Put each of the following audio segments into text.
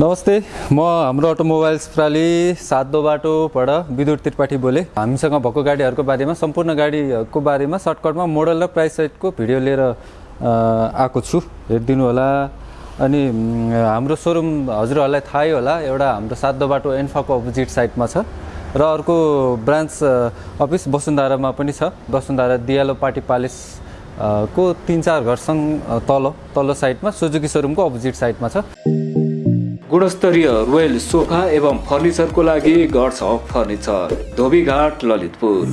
नमस्ते म हाम्रो अटोमोबाइल्स प्राली सातो बाटोबाट विद्युत त्रिपाठी बोले। हामीसँग भएको गाडीहरूको बारेमा सम्पूर्ण गाडीको बारेमा सर्टकटमा मोडल र प्राइस सहितको भिडियो लिएर आएको छु। हेरिदिनु होला। अनि हाम्रो सोरुम हजुरहरूलाई थाहै होला एउटा हाम्रो सातो बाटो एन्फाको अपोजिट साइडमा छ। र अर्को ब्रान्च अफिस वसुन्धारामा पनि छ। वसुन्धारा दियालो पार्टी प्यालेस को तिन चार घरसँग तल तल्लो साइडमा सुजुकी सोरुमको अपोजिट साइडमा छ। गुणस्तरीय रोयल सोफा एवं फर्निचरको लागि गर्छ फर्निचर धोबीघाट ललितपुर।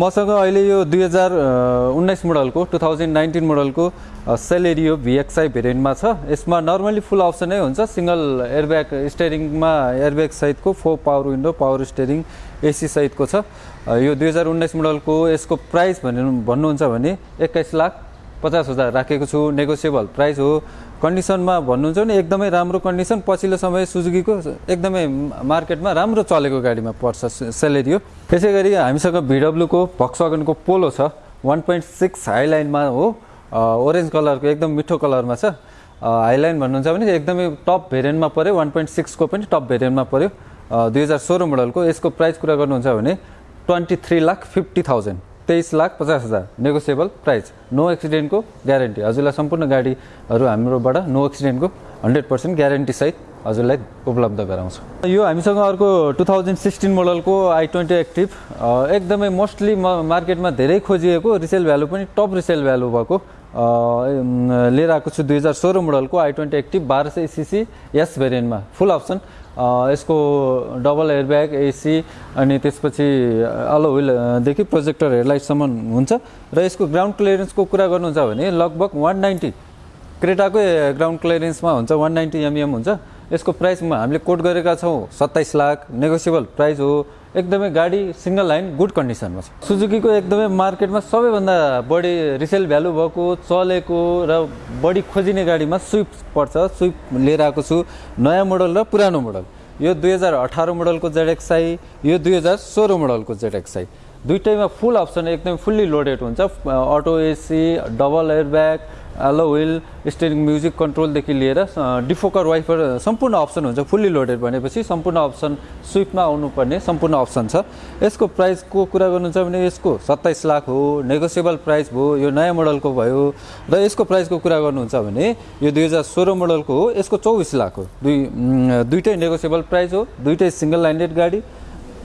मसँग अहिले यो दुई हजार उन्नाइस मोडलको टु थाउजन्ड नाइन्टिन मोडलको सेलेरियो भिएक्सआई भेरिएन्टमा छ। यसमा नर्मली फुल अप्सनै हुन्छ। सिङ्गल एयरब्याग स्टेरिङमा एयरब्याग सहितको four power window power steering AC सहितको छ। यो दुई हजार उन्नाइस मोडलको यसको प्राइस भन्नु भन्नुहुन्छ भने एक्काइस लाख पचास हजार राखेको छु। नेगोसिएबल प्राइस हो। कन्डिसनमा भन्नुहुन्छ भने एकदमै राम्रो कन्डिसन पछिल्लो समय सुजुकीको एकदमै मार्केटमा राम्रो चलेको गाडीमा पर्छ सेलेरियो। त्यसै गरी हामीसँग भिडब्लुको भक्सवागनको पोलो छ वान पोइन्ट सिक्स हाइलाइनमा हो ओरेन्ज कलरको एकदम मिठो कलरमा छ। हाइलाइन भन्नुहुन्छ भने एकदमै टप भेरिएन्टमा पऱ्यो वान पोइन्ट सिक्सको पनि टप भेरिएन्टमा पऱ्यो दुई हजार सोह्र मोडलको यसको प्राइस कुरा गर्नुहुन्छ भने twenty three lakh fifty thousand. तेइस लाख पचास हजार। नेगोसिएबल प्राइस नो एक्सिडेन्टको ग्यारेन्टी हजुरलाई सम्पूर्ण गाडीहरू हाम्रोबाट नो एक्सिडेन्टको हन्ड्रेड पर्सेन्ट ग्यारेन्टीसहित हजुरलाई उपलब्ध गराउँछ। यो हामीसँग अर्को टु थाउजन्ड सिक्सटिन मोडलको आई ट्वेन्टी एक्टिभ एकदमै मोस्टली म मार्केटमा धेरै खोजिएको रिसेल भ्यालु पनि टप रिसेल भ्यालु भएको लिएर आएको छु। दुई हजार सोह्र मोडलको आई ट्वेन्टी एक्टिभ बाह्र सय सिसी यस भेरिएन्टमा फुल अप्सन यसको डबल एयरब्याग एसी अनि त्यसपछि अलो विलदेखि प्रोजेक्टर हेडलाइटसम्म हुन्छ। र यसको ग्राउन्ड क्लियरेन्सको कुरा गर्नुहुन्छ भने लगभग वान नाइन्टी क्रेटाकै ग्राउन्ड क्लियरेन्समा हुन्छ वान नाइन्टी एमएम हुन्छ। यसको प्राइसमा हामीले कोट गरेका छौँ सत्ताइस लाख नेगोसिएबल प्राइस हो। एकदमै गाडी सिङ्गल लाइन गुड कन्डिसनमा छ। सुजुकीको एकदमै मार्केटमा सबैभन्दा बढी रिसेल भ्यालु भएको चलेको र बढी खोजिने गाडीमा स्विफ्ट पर्छ। स्विफ्ट लिएर आएको छु नयाँ मोडल र पुरानो मोडल। यो दुई हजार अठार मोडलको जेडएक्सआई यो दुई हजार सोह्र मोडलको जेडएक्सआई दुइटैमा फुल अप्सन एकदमै फुल्ली लोडेड हुन्छ। Auto AC double airbag alloy wheel steering music कन्ट्रोलदेखि लिएर डिफोकर वाइफर सम्पूर्ण अप्सन हुन्छ फुल्ली लोडेड भनेपछि सम्पूर्ण अप्सन स्विफ्टमा आउनुपर्ने सम्पूर्ण अप्सन छ। यसको प्राइसको कुरा गर्नुहुन्छ भने यसको सत्ताइस लाख हो नेगोसिएबल प्राइस भयो यो नयाँ मोडलको भयो र यसको प्राइसको कुरा गर्नुहुन्छ भने यो दुई हजार सोह्र मोडलको हो यसको चौबिस लाख हो। दुई दुइटै नेगोसिएबल प्राइस हो दुइटै सिङ्गल लाइन्डेड गाडी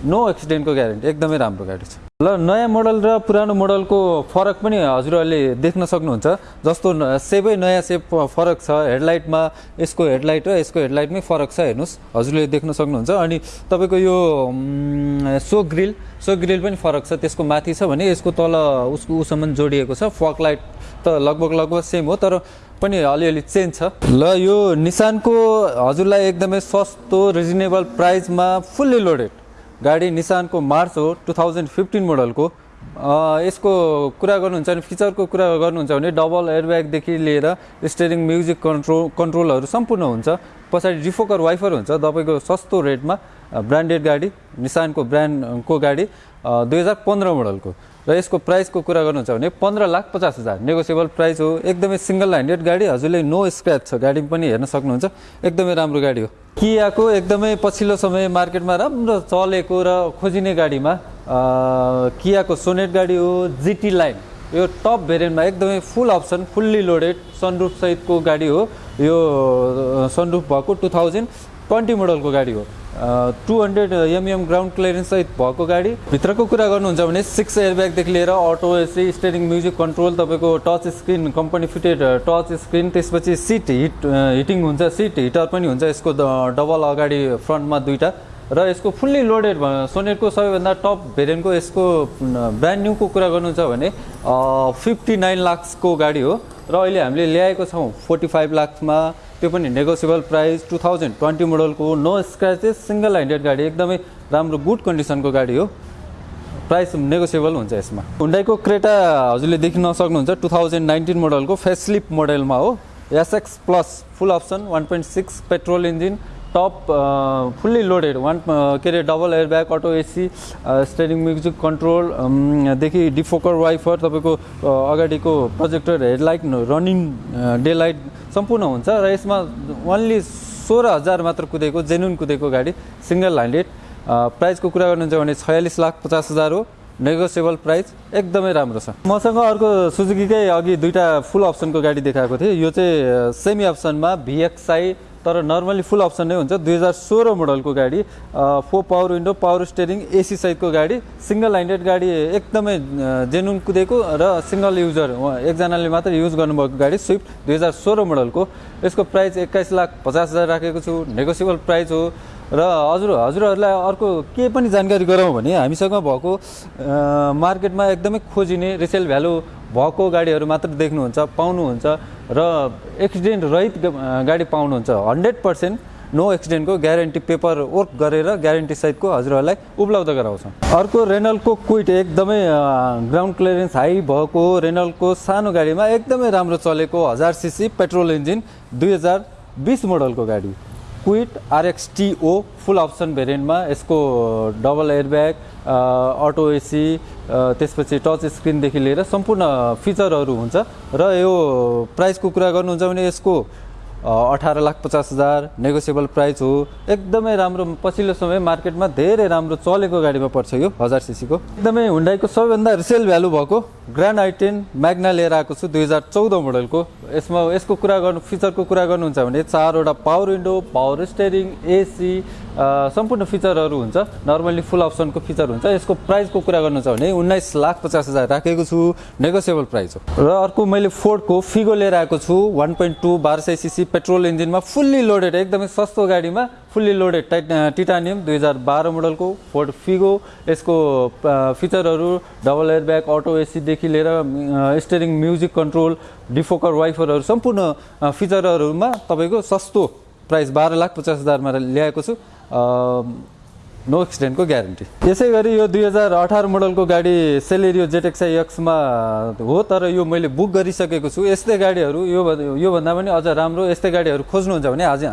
नो एक्सिडेन्टको ग्यारेन्टी एकदमै राम्रो गाडी छ। ल नयाँ मोडल र पुरानो मोडलको फरक पनि हजुरहरूले देख्न सक्नुहुन्छ। जस्तो सेबै नयाँ सेप फरक छ हेडलाइटमा यसको हेडलाइट र यसको हेडलाइटमै फरक छ हेर्नुहोस्। हजुरले देख्न सक्नुहुन्छ। अनि तपाईँको यो सो ग्रिल सो ग्रिल पनि फरक छ। त्यसको माथि छ भने यसको तल उसको उसम्म जोडिएको छ। फक लाइट त लगभग लगभग सेम हो तर पनि अलिअलि चेन्ज छ। ल यो निसानको हजुरलाई एकदमै सस्तो रिजनेबल प्राइसमा फुल्ली लोडेड। गाडी निसानको मार्च हो टु थाउजन्ड फिफ्टिन मोडलको। यसको कुरा गर्नुहुन्छ भने फिचरको कुरा गर्नुहुन्छ भने डबल एयरब्यागदेखि लिएर स्टेरिङ म्युजिक कन्ट्रोल कन्ट्रोलहरू सम्पूर्ण हुन्छ। पछाडि डिफोकर वाइफर हुन्छ तपाईँको सस्तो रेटमा ब्रान्डेड गाडी निसानको ब्रान्डको गाडी दुई हजार पन्ध्र मोडलको। र यसको प्राइसको कुरा गर्नुहुन्छ भने पन्ध्र लाख पचास हजार। नेगोसिएबल प्राइस हो एकदमै सिङ्गल ह्यान्डेड गाडी हजुरले नो स्क्रच छ। गाडी पनि हेर्न सक्नुहुन्छ एकदमै राम्रो गाडी हो। कियाको एकदमै पछिल्लो समय मार्केटमा राम्रो चलेको र खोजिने गाडीमा कियाको सोनेट गाडी हो जिटी लाइन। यो टप भेरिएन्टमा एकदमै full option fully loaded sunroof सहितको गाडी हो। यो सनरुफ भएको टु थाउजन्ड। ट्वेन्टी मोडलको गाडी हो। Two hundred MM ground clearance सहित भएको गाडी। भित्रको कुरा गर्नुहुन्छ भने सिक्स एयरब्यागदेखि लिएर auto AC steering music control तपाईँको touch screen company fitted touch screen त्यसपछि सिट हिट हिटिङ हुन्छ सिट हिटर पनि हुन्छ यसको डबल अगाडि फ्रन्टमा दुईवटा र यसको फुल्ली लोडेड सोनेटको सबैभन्दा टप भेरिएन्टको यसको ब्रान्ड न्यूको कुरा गर्नुहुन्छ भने फिफ्टी नाइन लाक्सको गाडी हो। र अहिले हामीले ल्याएको छौँ फोर्टी फाइभ लाक्समा त्यो पनि negotiable price two thousand twenty मोडलको no scratches single handed गाडी एकदमै राम्रो गुड कन्डिसनको गाडी हो। प्राइस नेगोसिएबल हुन्छ यसमा। हुन्डाईको क्रेटा हजुरले देख्न सक्नुहुन्छ टु थाउजन्ड नाइन्टिन मोडलको फेसलिप मोडलमा हो। SX plus full option one point six petrol engine top fully loaded one के अरे double airbag auto AC steering music कन्ट्रोलदेखि defogger wiper तपाईँको अ, अगाडिको projector headlight running day light सम्पूर्ण हुन्छ र यसमा ओन्ली सोह्र हजार मात्र कुदेको जेन्युन कुदेको गाडी सिङ्गल ह्यान्डेड प्राइसको कुरा गर्नुहुन्छ भने छयालिस लाख पचास हजार हो नेगोसिएबल प्राइस एकदमै राम्रो छ। मसँग अर्को सुजुकीकै अघि दुईवटा फुल अप्सनको गाडी देखाएको थिएँ। यो चाहिँ सेमी अप्सनमा भिएक्सआई तर नर्मली फुल अप्सन नै हुन्छ। दुई हजार सोह्र मोडलको गाडी four power window power steering AC सहितको गाडी सिङ्गल ह्यान्डेड गाडी एकदमै जेनुन कुदेको र सिङ्गल युजर एकजनाले मात्र युज गर्नुभएको गाडी स्विफ्ट दुई हजार सोह्र मोडलको। यसको प्राइस एक्काइस लाख पचास हजार राखेको छु। नेगोसिएबल प्राइस हो। र हजुर हजुरहरूलाई अर्को के पनि जानकारी गराउँ भने हामीसँग भएको मार्केटमा एकदमै खोजिने रिसेल भ्यालु भएको गाडीहरू मात्र देख्नुहुन्छ पाउनुहुन्छ र एक्सिडेन्ट रहित गाडी पाउनुहुन्छ। हन्ड्रेड पर्सेन्ट नो एक्सिडेन्टको ग्यारेन्टी पेपर वर्क गरेर ग्यारेन्टी सहितको हजुरहरूलाई उपलब्ध गराउँछौँ। अर्को रेनलको क्विट एकदमै ग्राउन्ड क्लियरेन्स हाई भएको रेनलको सानो गाडीमा एकदमै राम्रो चलेको हजार सिसी पेट्रोल इन्जिन दुई हजार बिस मोडलको गाडी। Kwid RX T O full option भेरिएन्टमा यसको डबल एयरब्याग अटो एसी त्यसपछि टच स्क्रिनदेखि लिएर सम्पूर्ण फिचरहरू हुन्छ। र यो प्राइसको कुरा गर्नुहुन्छ भने यसको अठार लाख पचास हजार नेगोसिएबल प्राइस हो। एकदमै राम्रो पछिल्लो समय मार्केटमा धेरै राम्रो चलेको गाडीमा पर्छ यो हजार सिसीको एकदमै हुन्डाईको सबैभन्दा रिसेल भ्यालु भएको ग्रान्ड आइटेन म्याग्ना लिएर आएको छु दुई हजार चौध मोडलको। यसमा यसको कुरा गर्नु फिचरको कुरा गर्नुहुन्छ भने चारवटा power window power steering AC सम्पूर्ण फिचरहरू हुन्छ। नर्मल्ली फुल अप्सनको फिचर हुन्छ। यसको प्राइसको कुरा गर्नुहुन्छ भने उन्नाइस लाख पचास हजार राखेको छु। नेगोसिएबल प्राइस हो। र अर्को मैले फोर्डको फिगो लिएर आएको छु। वान पोइन्ट टू बाह्र सय पेट्रोल इन्जिनमा फुल्ली लोडेड एकदमै सस्तो गाडीमा। फुल्ली लोडेड टाइट टिटानियम दुई हजार बाह्र मोडलको फोर्ड फिगो यसको फिचरहरू डबल एयरब्याग अटो एसीदेखि लिएर स्टेरिङ म्युजिक कन्ट्रोल डिफोकर वाइफरहरू सम्पूर्ण फिचरहरूमा तपाईँको सस्तो प्राइस बाह्र लाख पचास हजारमा ल्याएको छु। अ, नो एक्सिडेन्टको ग्यारेन्टी यसै गरी यो दुई हजार अठार मोडलको गाडी सेलेरियो जेटेक्साई एक्समा हो तर यो मैले बुक गरिसकेको छु। यस्तै गाडीहरू यो योभन्दा पनि अझ राम्रो यस्तै गाडीहरू खोज्नुहुन्छ भने आज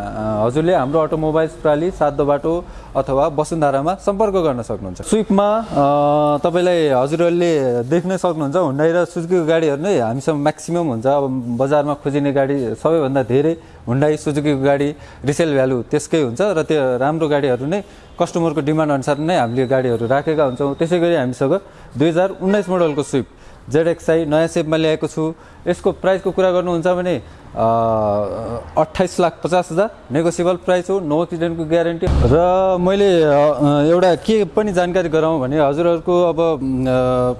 हजुरले हाम्रो अटोमोबाइल्स प्राली सातो बाटो अथवा वसुन्धरामा सम्पर्क गर्न सक्नुहुन्छ। स्विपमा तपाईँलाई हजुरहरूले देख्न सक्नुहुन्छ हुन्डाई र सुजुकीको गाडीहरू नै हामीसँग म्याक्सिमम् हुन्छ। अब बजारमा खोजिने गाडी सबैभन्दा धेरै हुन्डाई सुजुकीको गाडी रिसेल भ्यालु त्यसकै हुन्छ र त्यो राम्रो गाडीहरू नै कस्टमरको डिमान्ड अनुसार नै हामीले गाडीहरू राखेका हुन्छौँ। त्यसै गरी हामीसँग दुई हजार उन्नाइस मोडलको स्विफ्ट जेडएक्सआई नयाँ सेपमा ल्याएको छु। यसको प्राइसको कुरा गर्नुहुन्छ भने अट्ठाइस लाख पचास हजार नेगोसिएबल प्राइस हो नो एक्सिडेन्टको ग्यारेन्टी र मैले एउटा के पनि जानकारी गराउँ भने हजुरहरूको अब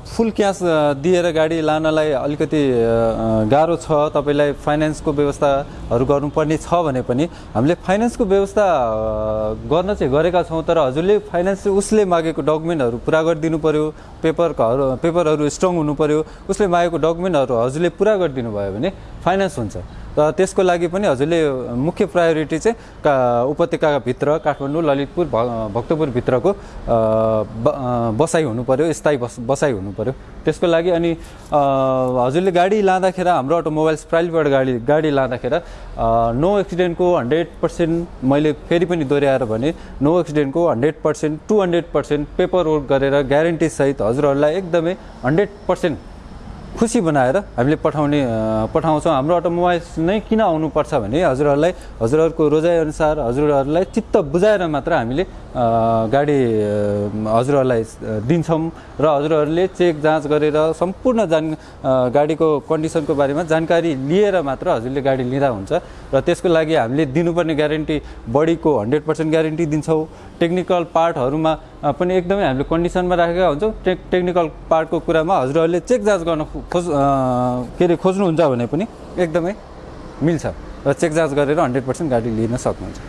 फुल क्यास दिएर गाडी लानलाई अलिकति गाह्रो छ तपाईँलाई फाइनेन्सको व्यवस्थाहरू गर्नुपर्ने छ भने पनि हामीले फाइनेन्सको व्यवस्था गर्न चाहिँ गरेका छौँ तर हजुरले फाइनेन्स उसले मागेको डकुमेन्टहरू पुरा गरिदिनु पऱ्यो पेपरहरू पेपरहरू स्ट्रङ हुनु पऱ्यो उसले मागेको डकुमेन्टहरू हजुरले पुरा गरिदिनु भयो भने फाइनेन्स हुन्छ। र त्यसको लागि पनि हजुरले मुख्य प्रायोरिटी चाहिँ का उपत्यकाभित्र काठमाडौँ ललितपुर भ भक्तपुरभित्रको बसाइ हुनु पऱ्यो स्थायी बस बसाइ हुनु पऱ्यो त्यसको लागि अनि हजुरले गाडी लाँदाखेरि हाम्रो अटोमोबाइल्स प्राइलबाट गाडी गाडी लाँदाखेरि नो एक्सिडेन्टको हन्ड्रेड पर्सेन्ट मैले फेरि पनि दोहोऱ्याएर भने no एक्सिडेन्टको hundred percent two hundred percent paper work गरेर ग्यारेन्टी सहित हजुरहरूलाई एकदमै हन्ड्रेड पर्सेन्ट खुसी बनाएर हामीले पठाउने पठाउँछौँ। हाम्रो अटोमोबाइल्स नै किन आउनुपर्छ भने हजुरहरूलाई हजुरहरूको रोजाइअनुसार हजुरहरूलाई चित्त बुझाएर मात्र हामीले गाडी हजुरहरूलाई दिन्छौँ र हजुरहरूले चेक जाँच गरेर सम्पूर्ण जान गाडीको कन्डिसनको बारेमा जानकारी लिएर मात्र हजुरले गाडी लिँदा हुन्छ र त्यसको लागि हामीले दिनुपर्ने ग्यारेन्टी बडीको हन्ड्रेड पर्सेन्ट ग्यारेन्टी दिन्छौँ। टेक्निकल पार्टहरूमा पनि एकदमै हामीले कन्डिसनमा राखेका हुन्छौँ। टेक टेक्निकल पार्टको कुरामा हजुरहरूले चेक जाँच गर्न खोज के अरे खोज्नुहुन्छ भने पनि एकदमै मिल्छ र चेक जाँच गरेर हन्ड्रेड पर्सेन्ट गाडी लिन सक्नुहुन्छ।